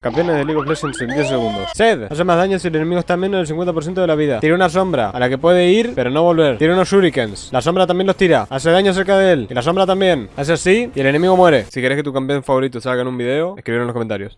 Campeones de League of Legends en 10 segundos. Sed. Hace más daño si el enemigo está menos del 50% de la vida. Tira una sombra a la que puede ir, pero no volver. Tira unos shurikens. La sombra también los tira. Hace daño cerca de él. Y la sombra también. Hace así y el enemigo muere. Si querés que tu campeón favorito salga en un video, escribir en los comentarios.